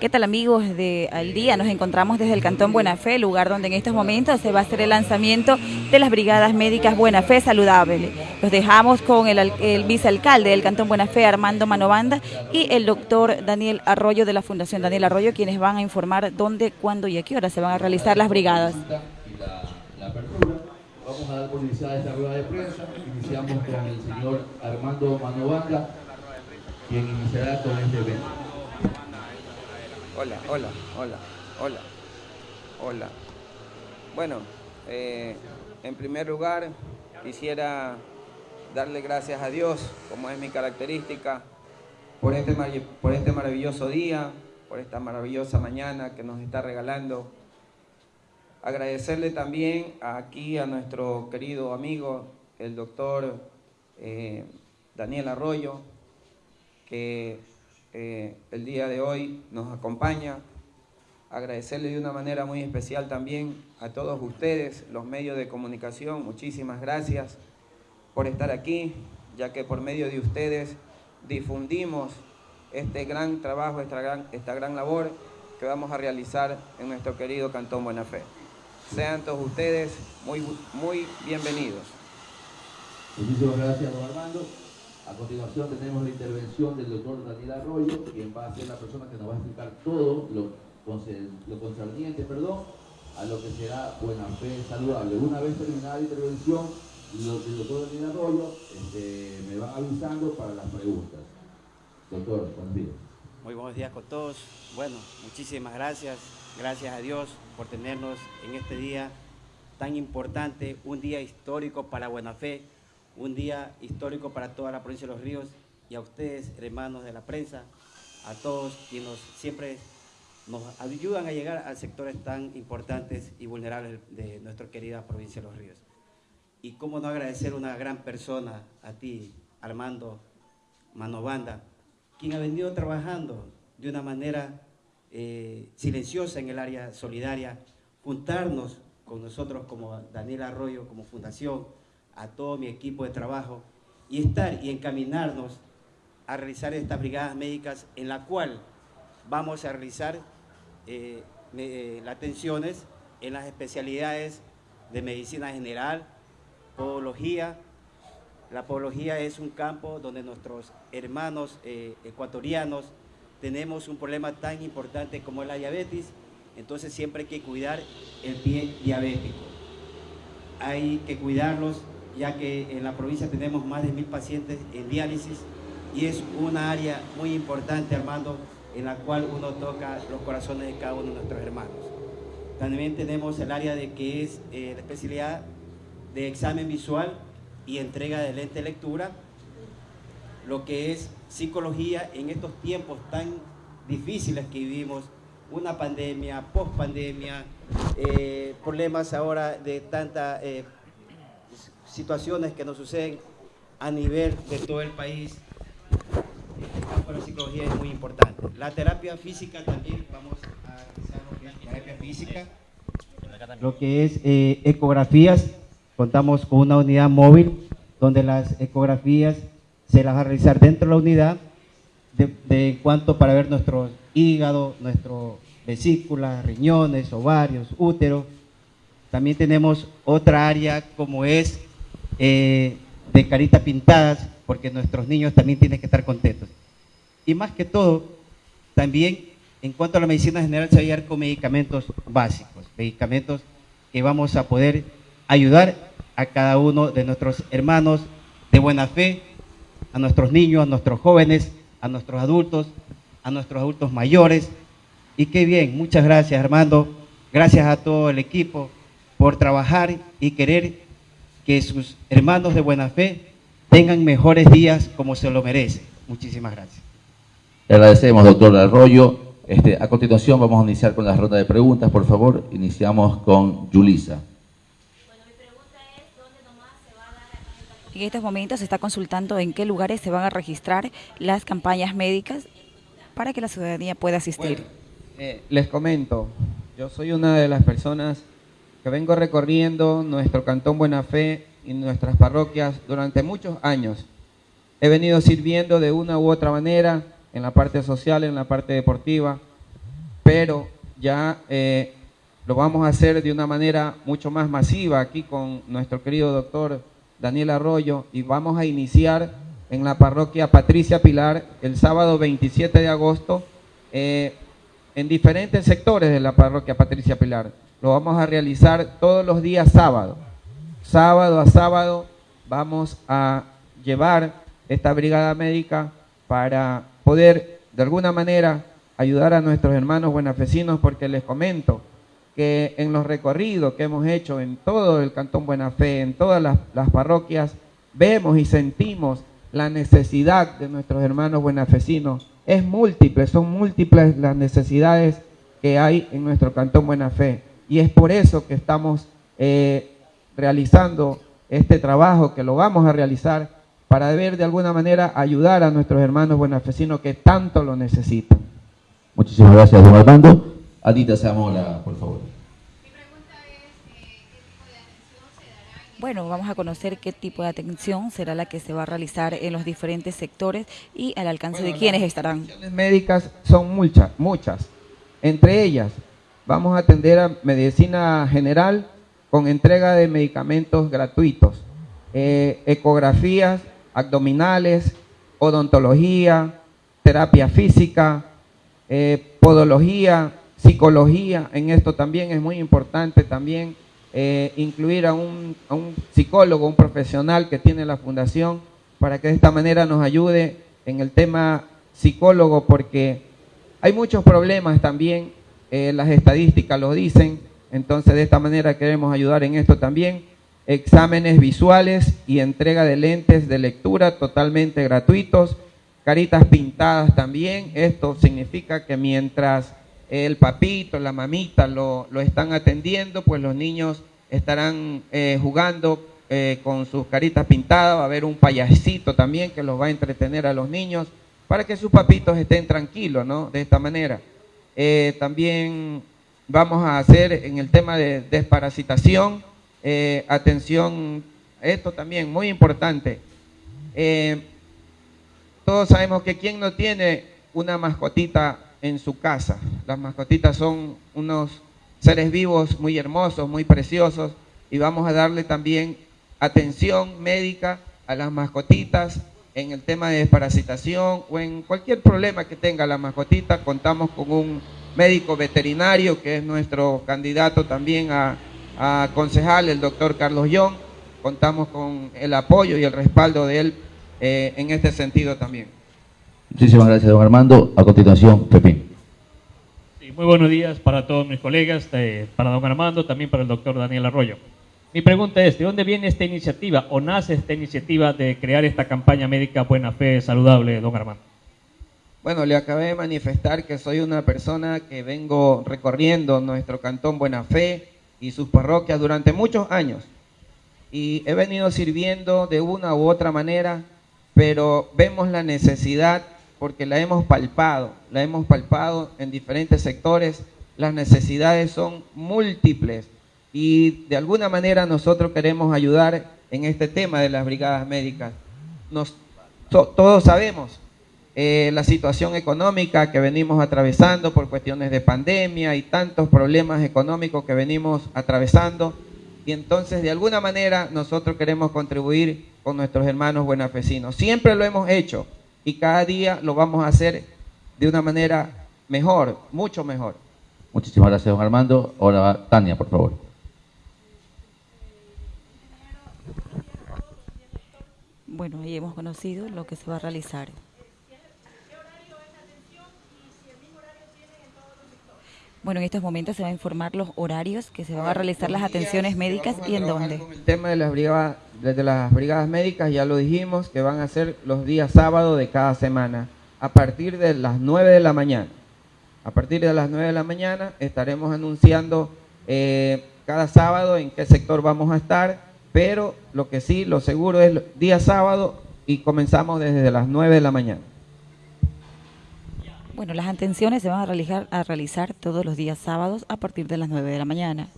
¿Qué tal amigos de Al Día? Nos encontramos desde el Cantón Buena Fe, lugar donde en estos momentos se va a hacer el lanzamiento de las Brigadas Médicas Buena Fe Saludable. Los dejamos con el, el vicealcalde del Cantón Buena Fe, Armando Manovanda, y el doctor Daniel Arroyo de la Fundación Daniel Arroyo, quienes van a informar dónde, cuándo y a qué hora se van a realizar las brigadas. Vamos a dar por iniciada esta rueda de prensa. Iniciamos con el señor Armando Manovanda, quien iniciará este. Hola, hola, hola, hola, hola. Bueno, eh, en primer lugar quisiera darle gracias a Dios, como es mi característica, por este, por este maravilloso día, por esta maravillosa mañana que nos está regalando. Agradecerle también aquí a nuestro querido amigo, el doctor eh, Daniel Arroyo, que eh, el día de hoy nos acompaña. Agradecerle de una manera muy especial también a todos ustedes, los medios de comunicación. Muchísimas gracias por estar aquí, ya que por medio de ustedes difundimos este gran trabajo, esta gran, labor que vamos a realizar en nuestro querido Cantón Buena Fe. Sean todos ustedes muy, muy bienvenidos. Muchísimas gracias, don Armando. A continuación tenemos la intervención del doctor Daniel Arroyo, quien va a ser la persona que nos va a explicar todo lo, lo concerniente perdón, a lo que será buena fe saludable. Una vez terminada la intervención del doctor Daniel Arroyo, este, me van avisando para las preguntas. Doctor, buenos días. Muy buenos días con todos. Bueno, muchísimas gracias. Gracias a Dios por tenernos en este día tan importante, un día histórico para Buena Fe un día histórico para toda la provincia de Los Ríos y a ustedes, hermanos de la prensa, a todos quienes siempre nos ayudan a llegar a sectores tan importantes y vulnerables de nuestra querida provincia de Los Ríos. Y cómo no agradecer una gran persona, a ti, Armando Manovanda, quien ha venido trabajando de una manera eh, silenciosa en el área solidaria, juntarnos con nosotros como Daniel Arroyo, como fundación, a todo mi equipo de trabajo y estar y encaminarnos a realizar estas brigadas médicas en la cual vamos a realizar eh, eh, las atenciones en las especialidades de medicina general, podología. La podología es un campo donde nuestros hermanos eh, ecuatorianos tenemos un problema tan importante como la diabetes, entonces siempre hay que cuidar el pie diabético. Hay que cuidarlos ya que en la provincia tenemos más de mil pacientes en diálisis y es una área muy importante, Armando, en la cual uno toca los corazones de cada uno de nuestros hermanos. También tenemos el área de que es eh, la especialidad de examen visual y entrega de lente lectura, lo que es psicología en estos tiempos tan difíciles que vivimos, una pandemia, post-pandemia, eh, problemas ahora de tanta eh, situaciones que nos suceden a nivel de todo el país. El campo de la psicología es muy importante. La terapia física también, vamos a realizar lo que es terapia física, lo que es eh, ecografías. Contamos con una unidad móvil donde las ecografías se las va a realizar dentro de la unidad de, de cuanto para ver nuestro hígado, nuestro vesícula, riñones, ovarios, útero. También tenemos otra área como es eh, de carita pintadas, porque nuestros niños también tienen que estar contentos. Y más que todo, también en cuanto a la medicina general se va a llegar con medicamentos básicos, medicamentos que vamos a poder ayudar a cada uno de nuestros hermanos de buena fe, a nuestros niños, a nuestros jóvenes, a nuestros adultos, a nuestros adultos mayores. Y qué bien, muchas gracias Armando, gracias a todo el equipo por trabajar y querer que sus hermanos de buena fe tengan mejores días como se lo merecen. Muchísimas gracias. Le agradecemos, doctor Arroyo. Este, a continuación vamos a iniciar con la ronda de preguntas, por favor. Iniciamos con Yulisa. En estos momentos se está consultando en qué lugares se van a registrar las campañas médicas para que la ciudadanía pueda asistir. Eh, les comento, yo soy una de las personas que vengo recorriendo nuestro Cantón Buena Fe y nuestras parroquias durante muchos años. He venido sirviendo de una u otra manera en la parte social, en la parte deportiva, pero ya eh, lo vamos a hacer de una manera mucho más masiva aquí con nuestro querido doctor Daniel Arroyo y vamos a iniciar en la parroquia Patricia Pilar el sábado 27 de agosto eh, en diferentes sectores de la parroquia Patricia Pilar. Lo vamos a realizar todos los días sábado. Sábado a sábado vamos a llevar esta brigada médica para poder de alguna manera ayudar a nuestros hermanos buenafesinos porque les comento que en los recorridos que hemos hecho en todo el Cantón Buena Fe, en todas las, parroquias, vemos y sentimos la necesidad de nuestros hermanos buenafesinos. Es múltiple, son múltiples las necesidades que hay en nuestro Cantón Buena Fe. Y es por eso que estamos eh, realizando este trabajo, que lo vamos a realizar para ver de alguna manera ayudar a nuestros hermanos buenafesinos que tanto lo necesitan. Muchísimas gracias, don Armando. Adita Zamora, por favor. Bueno, vamos a conocer qué tipo de atención será la que se va a realizar en los diferentes sectores y al alcance de quienes estarán. Las médicas son muchas, muchas. Entre ellas, vamos a atender a medicina general con entrega de medicamentos gratuitos, eh, ecografías abdominales, odontología, terapia física, eh, podología, psicología. En esto también es muy importante también eh, incluir a un, a un psicólogo, un profesional que tiene la fundación, para que de esta manera nos ayude en el tema psicólogo, porque hay muchos problemas también, eh, las estadísticas lo dicen, entonces de esta manera queremos ayudar en esto también. Exámenes visuales y entrega de lentes de lectura totalmente gratuitos, caritas pintadas también, esto significa que mientras el papito, la mamita lo, lo están atendiendo, pues los niños estarán eh, jugando eh, con sus caritas pintadas, va a haber un payasito también que los va a entretener a los niños para que sus papitos estén tranquilos, ¿no? De esta manera. Eh, también vamos a hacer en el tema de desparasitación, atención, esto también muy importante. todos sabemos que quien no tiene una mascotita en su casa. Las mascotitas son unos seres vivos muy hermosos, muy preciosos y vamos a darle también atención médica a las mascotitas en el tema de desparasitación o en cualquier problema que tenga la mascotita. Contamos con un médico veterinario que es nuestro candidato también a, a concejal, el doctor Carlos Young. Contamos con el apoyo y el respaldo de él eh, en este sentido también. Muchísimas gracias, don Armando. A continuación, Pepín. muy buenos días para todos mis colegas, eh, para don Armando, también para el doctor Daniel Arroyo. Mi pregunta es, ¿de dónde viene esta iniciativa o nace esta iniciativa de crear esta campaña médica Buena Fe Saludable, don Armando? Bueno, le acabé de manifestar que soy una persona que vengo recorriendo nuestro cantón Buena Fe y sus parroquias durante muchos años. Y he venido sirviendo de una u otra manera, pero vemos la necesidad porque la hemos palpado, la hemos palpado en diferentes sectores, las necesidades son múltiples y de alguna manera nosotros queremos ayudar en este tema de las brigadas médicas. Nos, todos sabemos eh, la situación económica que venimos atravesando por cuestiones de pandemia y tantos problemas económicos que venimos atravesando y entonces de alguna manera nosotros queremos contribuir con nuestros hermanos buenafesinos. Siempre lo hemos hecho y cada día lo vamos a hacer de una manera mejor, mucho mejor. Muchísimas gracias, don Armando. Ahora Tania, por favor. Bueno, ahí hemos conocido lo que se va a realizar. Bueno, en estos momentos se va a informar los horarios que se van a realizar las atenciones médicas y en dónde. el tema de las brigadas, de las brigadas médicas ya lo dijimos que van a ser los días sábados de cada semana a partir de las 9 de la mañana. A partir de las 9 de la mañana estaremos anunciando eh, cada sábado en qué sector vamos a estar, pero lo que sí, lo seguro es día sábado y comenzamos desde las 9 de la mañana. Bueno, las atenciones se van a realizar, a realizar todos los días sábados a partir de las 9 de la mañana.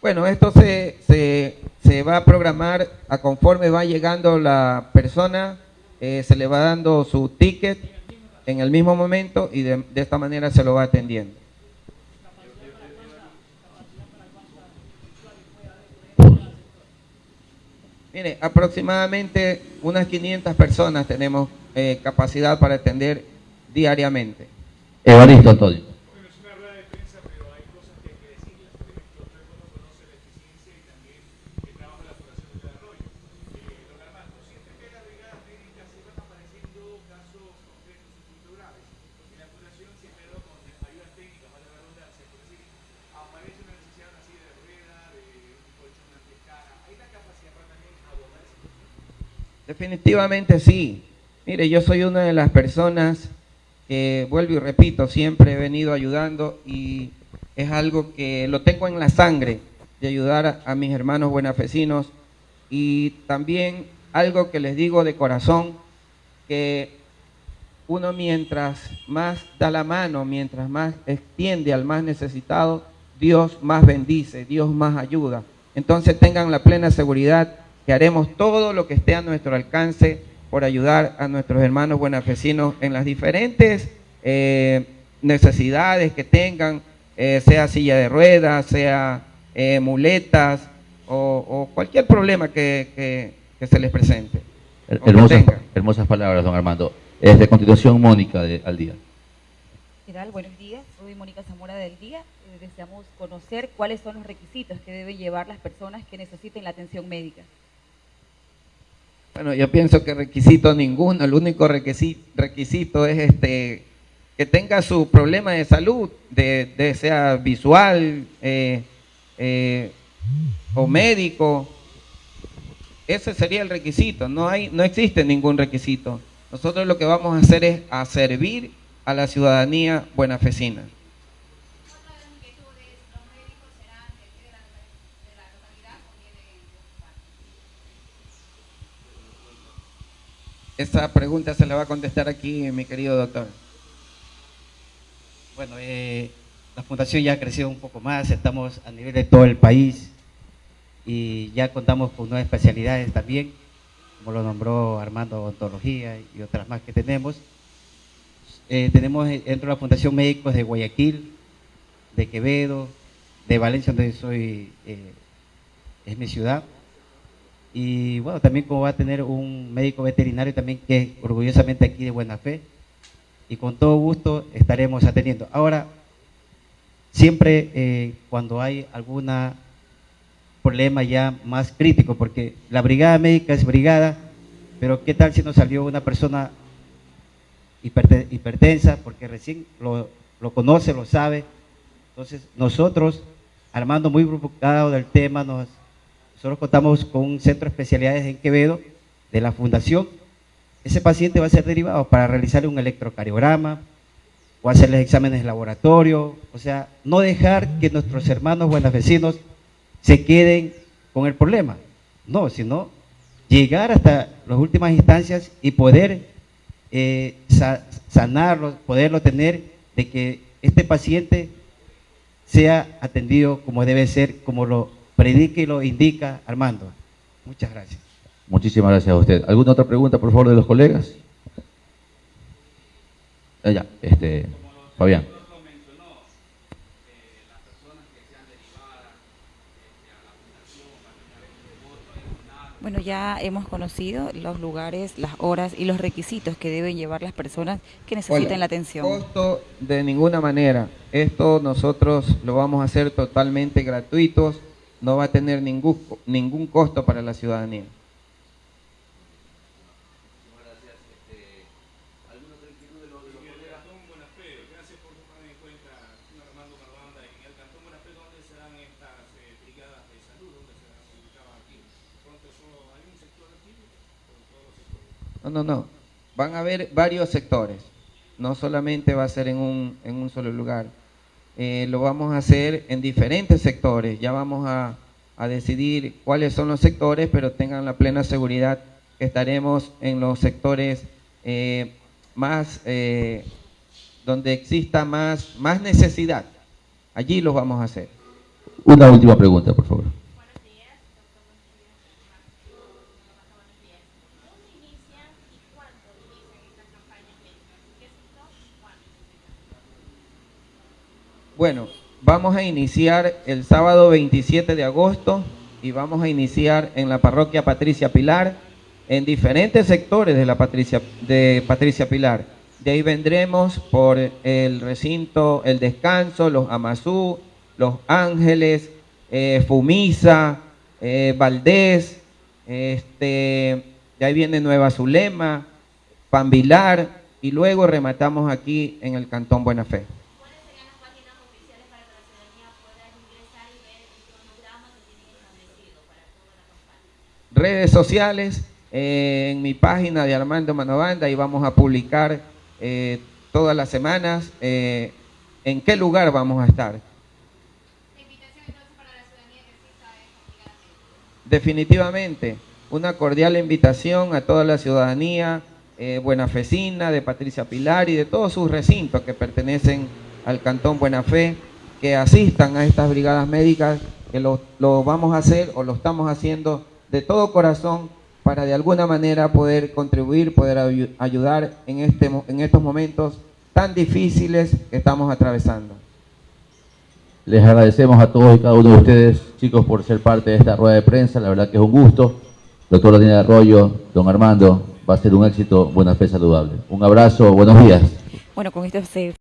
Bueno, esto se, se, se va a programar a conforme va llegando la persona eh, se le va dando su ticket en el mismo momento y de, de esta manera se lo va atendiendo. Mire, aproximadamente unas 500 personas tenemos eh, capacidad para atender diariamente. Evaristo Antonio. Definitivamente sí. Mire, yo soy una de las personas que, vuelvo y repito, siempre he venido ayudando y es algo que lo tengo en la sangre de ayudar a, mis hermanos buenafesinos y también algo que les digo de corazón, que uno mientras más da la mano, mientras más extiende al más necesitado, Dios más bendice, Dios más ayuda. Entonces tengan la plena seguridad que haremos todo lo que esté a nuestro alcance por ayudar a nuestros hermanos buenafesinos en las diferentes eh, necesidades que tengan, eh, sea silla de ruedas, sea eh, muletas o, o, cualquier problema que, que, que se les presente. Hermosas, hermosas, palabras, don Armando. Es de continuación Mónica de, al día. ¿Qué tal? Buenos días. Soy Mónica Zamora del Día. deseamos conocer cuáles son los requisitos que deben llevar las personas que necesiten la atención médica. Bueno, yo pienso que requisito ninguno, el único requisito, es este que tenga su problema de salud, de, sea visual eh, eh, o médico. Ese sería el requisito, no, hay, no existe ningún requisito. Nosotros lo que vamos a hacer es a servir a la ciudadanía buenafesina. Esa pregunta se la va a contestar aquí mi querido doctor. Bueno, eh, la fundación ya ha crecido un poco más, estamos a nivel de todo el país y ya contamos con nuevas especialidades también, como lo nombró Armando, odontología y otras más que tenemos. Eh, tenemos dentro de la Fundación Médicos de Guayaquil, de Quevedo, de Valencia, donde soy, eh, es mi ciudad, y bueno, también como va a tener un médico veterinario también que es orgullosamente aquí de buena fe y con todo gusto estaremos atendiendo. Ahora, siempre eh, cuando hay algún problema ya más crítico, porque la brigada médica es brigada, pero ¿qué tal si nos salió una persona hipertensa, porque recién lo, lo conoce, lo sabe? Entonces nosotros, Armando muy preocupado del tema, nos nosotros contamos con un centro de especialidades en Quevedo de la fundación. Ese paciente va a ser derivado para realizar un electrocardiograma o hacerles exámenes de laboratorio. O sea, no dejar que nuestros hermanos buenos vecinos se queden con el problema. No, sino llegar hasta las últimas instancias y poder eh, sanarlo, poderlo tener de que este paciente sea atendido como debe ser, como lo predique y lo indica Armando. Muchas gracias. Muchísimas gracias a usted. ¿Alguna otra pregunta, por favor, de los colegas? Ah, ya, este, Fabián. Bueno, ya hemos conocido los lugares, las horas y los requisitos que deben llevar las personas que necesiten Hola. la atención. Costo de ninguna manera. Esto nosotros lo vamos a hacer totalmente gratuitos no va a tener ningún, ningún costo para la ciudadanía. No, no, no. Van a haber varios sectores. No solamente va a ser en un, en un solo lugar. Eh, lo vamos a hacer en diferentes sectores. Ya vamos a, decidir cuáles son los sectores, pero tengan la plena seguridad que estaremos en los sectores eh, más, eh, donde exista más, más necesidad. Allí los vamos a hacer. Una última pregunta, por favor. Bueno, vamos a iniciar el sábado 27 de agosto y vamos a iniciar en la parroquia Patricia Pilar, en diferentes sectores de la Patricia, de Patricia Pilar. De ahí vendremos por el recinto El Descanso, los Amazú, Los Ángeles, eh, Fumisa, eh, Valdés, este, de ahí viene Nueva Zulema, Pambilar y luego rematamos aquí en el Cantón Buena Fe. ¿Cuáles serían las páginas oficiales para que la ciudadanía pueda ingresar y ver el cronograma que tienen establecido para toda la campaña? Redes sociales, en mi página de Armando Manobanda y vamos a publicar eh, todas las semanas eh, en qué lugar vamos a estar. Definitivamente, una cordial invitación a toda la ciudadanía eh, buenafecina, de Patricia Pilar y de todos sus recintos que pertenecen al Cantón Buena Fe, que asistan a estas brigadas médicas, que lo vamos a hacer o lo estamos haciendo de todo corazón para de alguna manera poder contribuir, poder ayu- ayudar en, este, mo- en estos momentos tan difíciles que estamos atravesando. Les agradecemos a todos y cada uno de ustedes, chicos, por ser parte de esta rueda de prensa. La verdad que es un gusto. Doctor Daniel Arroyo, don Armando, va a ser un éxito. Buena fe saludable. Un abrazo, buenos días. Bueno, con esto se